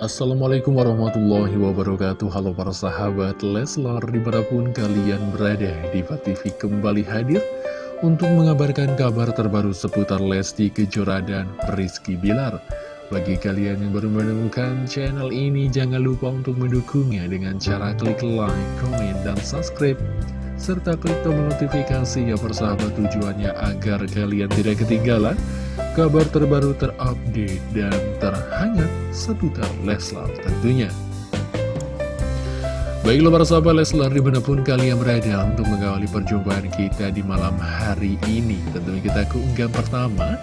Assalamualaikum warahmatullahi wabarakatuh. Halo para sahabat Leslar Di mana pun kalian berada Diva TV kembali hadir Untuk mengabarkan kabar terbaru seputar Lesti Kejora dan Rizky Bilar. Bagi kalian yang baru menemukan channel ini Jangan lupa untuk mendukungnya Dengan cara klik like, komen, dan subscribe serta klik tombol notifikasi ya persahabat tujuannya agar kalian tidak ketinggalan kabar terbaru terupdate dan terhangat seputar Leslar tentunya. Baiklah para sahabat Leslar di mana pun kalian berada untuk mengawali perjumpaan kita di malam hari ini Tentunya kita ke unggahan pertama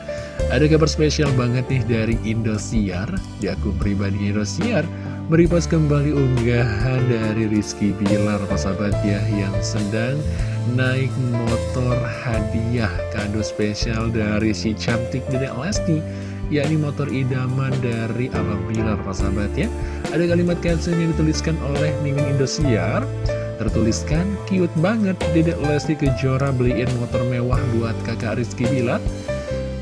Ada kabar spesial banget nih dari Indosiar. Di akun pribadi Indosiar Meripas kembali unggahan dari Rizky Bilar sahabat ya Yang sedang naik motor hadiah kado spesial dari si cantik Dedek Lesti yakni motor idaman dari Abang Bilar sahabat ya. Ada kalimat caption yang dituliskan oleh Mimin Indosiar. Tertuliskan cute banget Dedek Lesti Kejora beliin motor mewah buat kakak Rizky Bilar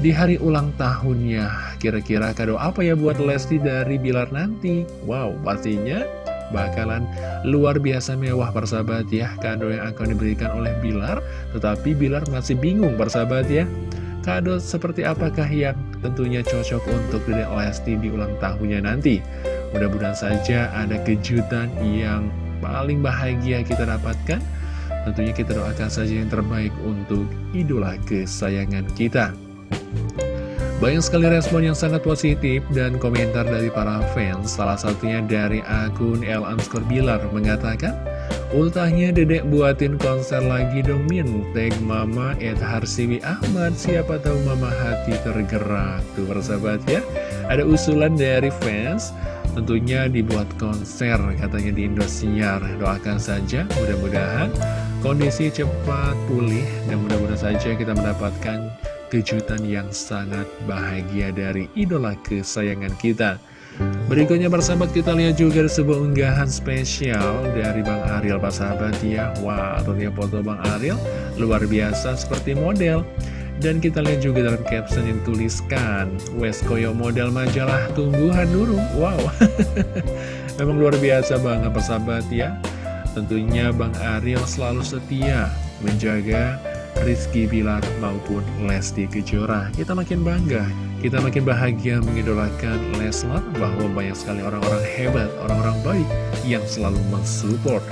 di hari ulang tahunnya. Kira-kira kado apa ya buat Lesti dari Bilar nanti? Wow pastinya bakalan luar biasa mewah persahabat ya. Kado yang akan diberikan oleh Bilar tetapi Bilar masih bingung persahabat ya. Kado seperti apakah yang tentunya cocok untuk Dedek Lesti di ulang tahunnya nanti? Mudah-mudahan saja ada kejutan yang paling bahagia kita dapatkan. Tentunya kita doakan saja yang terbaik untuk idola kesayangan kita banyak sekali respon yang sangat positif dan komentar dari para fans. Salah satunya dari akun El Bilar mengatakan Ultahnya dedek buatin konser lagi dong Min. Tag mama Ed Harsiwi Ahmad. Siapa tahu mama hati tergerak. Tuh persahabat ya. Ada usulan dari fans. Tentunya dibuat konser katanya di Indosiar. Doakan saja mudah-mudahan kondisi cepat pulih Dan mudah-mudahan saja kita mendapatkan kejutan yang sangat bahagia dari idola kesayangan kita. Berikutnya persahabat kita lihat juga sebuah unggahan spesial dari Bang Ariel Pak sahabat ya. Wah tentunya foto Bang Ariel luar biasa seperti model. Dan kita lihat juga dalam caption yang tuliskan West Koyo model majalah tumbuhan nurung Wow. Memang luar biasa banget persahabat ya. Tentunya Bang Ariel selalu setia menjaga Rizky Bilar maupun Lesti Kejora. Kita makin bangga, kita makin bahagia mengidolakan Leslar Bahwa banyak sekali orang-orang hebat, orang-orang baik yang selalu mensupport.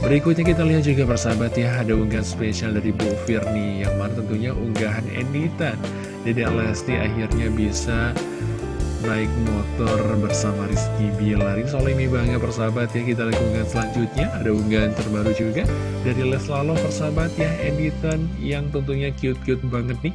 Berikutnya kita lihat juga persahabat ya Ada unggahan spesial dari Bu Firni Yang mana tentunya unggahan editan Dedek Lesti akhirnya bisa naik motor bersama Rizky Bilar Ini soal ini bangga persahabat ya Kita lihat unggahan selanjutnya. Ada unggahan terbaru juga Dari Leslalo persahabat ya Editan yang tentunya cute-cute banget nih.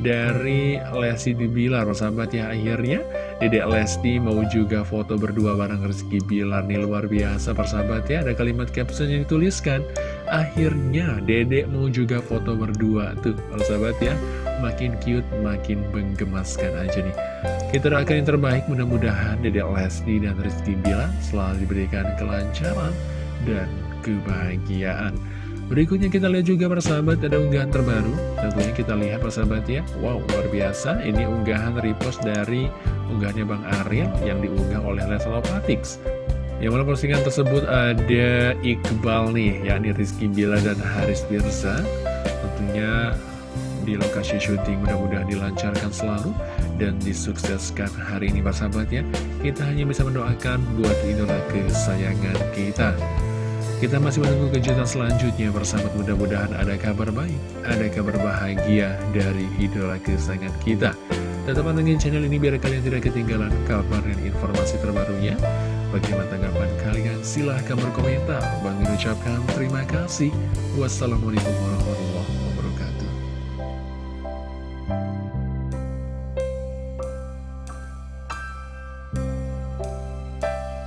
Dari Lesti Bilar persahabat ya Akhirnya Dedek Lesti mau juga foto berdua bareng Rizky Bilar Nih luar biasa persahabat ya. Ada kalimat caption yang dituliskan Akhirnya Dedek mau juga foto berdua. Tuh persahabat ya Makin cute, makin menggemaskan aja nih. Kita doakan yang terbaik mudah-mudahan Dedek Lesti dan Rizky Bilar selalu diberikan kelancaran dan kebahagiaan. Berikutnya kita lihat juga persahabat ada unggahan terbaru. Tentunya kita lihat persahabat ya. Wow luar biasa. Ini unggahan repost dari unggahannya Bang Ariel Yang diunggah oleh Leslie Patix Yang mana postingan tersebut ada Iqbal nih yakni Rizky Bilar dan Haris Birza Tentunya di lokasi syuting mudah-mudahan dilancarkan selalu dan disukseskan hari ini sahabat ya. Kita hanya bisa mendoakan buat idola kesayangan kita. Kita masih menunggu kejutan selanjutnya bersahabat mudah-mudahan ada kabar baik Ada kabar bahagia dari idola kesayangan kita. Tetap pantengin channel ini biar kalian tidak ketinggalan kabar dan informasi terbarunya. Bagaimana tanggapan kalian? Silahkan berkomentar. Bang ucapkan terima kasih. Wassalamualaikum warahmatullahi